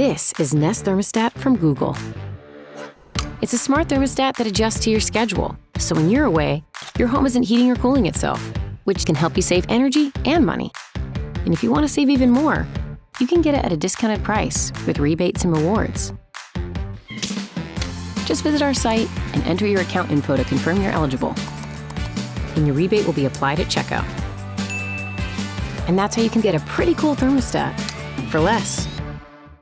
This is Nest Thermostat from Google. It's a smart thermostat that adjusts to your schedule, so when you're away, your home isn't heating or cooling itself, which can help you save energy and money. And if you want to save even more, you can get it at a discounted price with rebates and rewards. Just visit our site and enter your account info to confirm you're eligible. And your rebate will be applied at checkout. And that's how you can get a pretty cool thermostat for less.